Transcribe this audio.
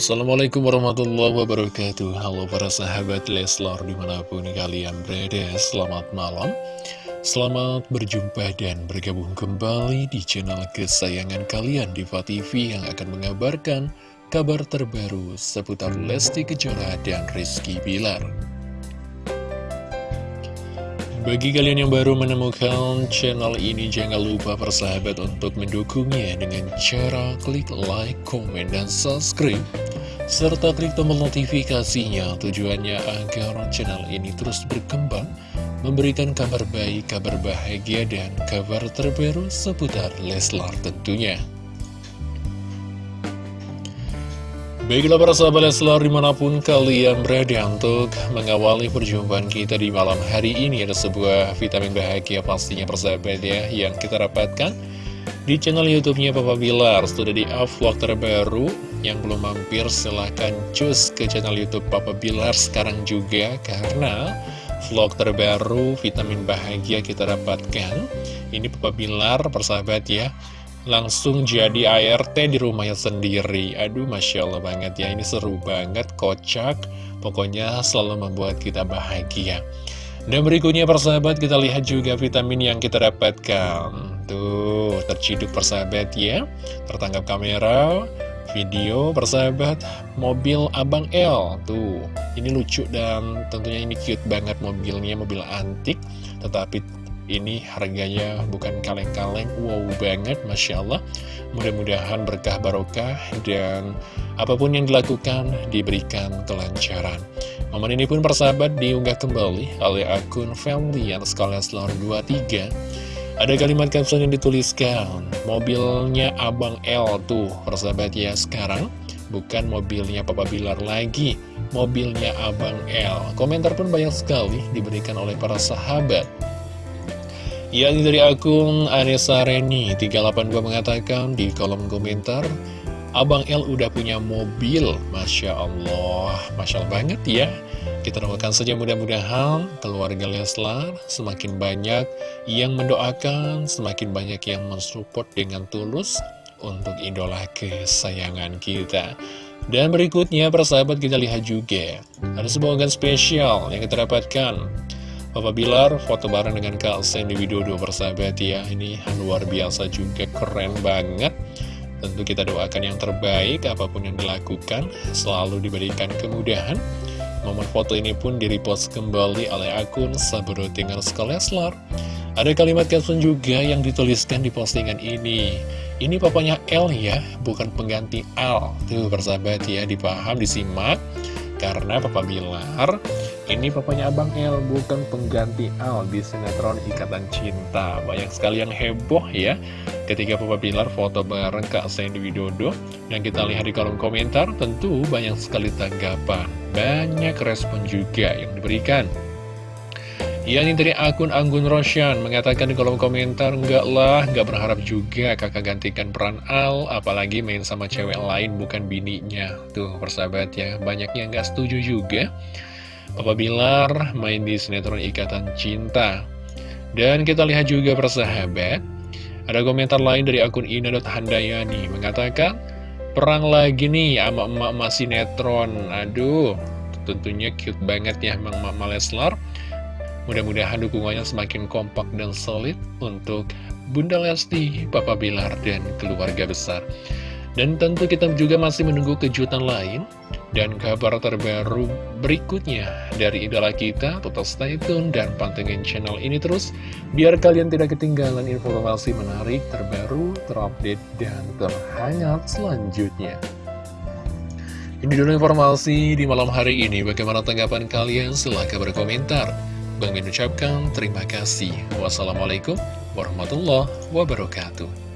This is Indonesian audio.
Assalamualaikum warahmatullahi wabarakatuh. Halo para sahabat Leslar di mana pun kalian berada Selamat malam. Selamat berjumpa dan bergabung kembali di channel kesayangan kalian Diva TV yang akan mengabarkan kabar terbaru seputar Lesti Kejora dan Rizky Bilar bagi kalian yang baru menemukan channel ini, jangan lupa persahabat untuk mendukungnya dengan cara klik like, komen, dan subscribe. Serta klik tombol notifikasinya tujuannya agar channel ini terus berkembang, memberikan kabar baik, kabar bahagia, dan kabar terbaru seputar Leslar tentunya. Baiklah para sahabat Leslar di mana pun kalian berada untuk mengawali perjumpaan kita di malam hari ini Ada sebuah vitamin bahagia pastinya persahabat ya yang kita dapatkan di channel youtube-nya Papa Bilar. Sudah di vlog terbaru. Yang belum mampir silahkan cus ke channel youtube Papa Bilar sekarang juga Karena vlog terbaru vitamin bahagia kita dapatkan. Ini Papa Bilar persahabat ya langsung jadi ART di rumahnya sendiri. Aduh Masya Allah banget ya. Ini seru banget, kocak. Pokoknya selalu membuat kita bahagia. Dan berikutnya persahabat kita lihat juga vitamin yang kita dapatkan. Tuh terciduk persahabat ya. Tertangkap kamera video persahabat mobil Abang L. Tuh ini lucu dan tentunya ini cute banget mobilnya Mobil antik. Tetapi ini harganya bukan kaleng-kaleng. Wow banget Masya Allah. Mudah-mudahan berkah barokah dan apa pun yang dilakukan diberikan kelancaran. Momen ini pun persahabat diunggah kembali oleh akun family yang sekalian selor 23 ada kalimat caption yang dituliskan mobilnya Abang L tuh persahabat ya sekarang bukan mobilnya Papa Bilar lagi mobilnya Abang L. Komentar pun banyak sekali diberikan oleh para sahabat yang dari akun Anissa Reni 382 mengatakan di kolom komentar Abang L udah punya mobil. Masya Allah. Masya Allah banget ya. Kita doakan saja mudah-mudahan keluarga Leslar semakin banyak yang mendoakan Semakin banyak yang mensupport dengan tulus Untuk idola kesayangan kita. Dan berikutnya persahabat kita lihat juga. Ada sebuah spesial yang kita dapatkan Papa Bilar foto bareng dengan Kak Sandy Widodo bersahabat ya. Ini luar biasa juga keren banget. Tentu kita doakan yang terbaik apa pun yang dilakukan Selalu diberikan kemudahan. Momen foto ini pun direpost kembali oleh akun Sabro Tinggal Leslar Ada kalimat caption juga yang dituliskan di postingan ini. Ini papanya L ya, bukan pengganti Al. Tuh bersahabat ya, dipaham, disimak. Karena Papa Bilar ini papanya Abang El, bukan pengganti Al di sinetron Ikatan Cinta. Banyak sekali yang heboh ya ketika Papa Bilar foto bareng Kak Sandy Widodo. Yang kita lihat di kolom komentar, tentu banyak sekali tanggapan. Banyak respon juga yang diberikan. Yang ini dari akun Anggun Roshan mengatakan di kolom komentar, Enggak lah, enggak berharap juga kakak gantikan peran Al, apalagi main sama cewek lain bukan bininya. Tuh persahabat ya, banyak yang enggak setuju juga. Papa Bilar main di sinetron Ikatan Cinta. Dan kita lihat juga persahabat, ada komentar lain dari akun ina.handayani mengatakan, Perang lagi nih sama emak-emak sinetron. Aduh, tentunya cute banget ya emak-emak Leslar. Mudah-mudahan dukungannya semakin kompak dan solid untuk Bunda Lesti, Papa Bilar, dan keluarga besar. Dan tentu kita juga masih menunggu kejutan lain dan kabar terbaru berikutnya dari idola kita. Tetap stay tune dan pantengin channel ini terus biar kalian tidak ketinggalan informasi menarik, terbaru, terupdate, dan terhangat selanjutnya. Ini dulu informasi di malam hari ini. Bagaimana tanggapan kalian? Silahkan berkomentar. Bang Min ucapkan terima kasih. Wassalamualaikum warahmatullahi wabarakatuh.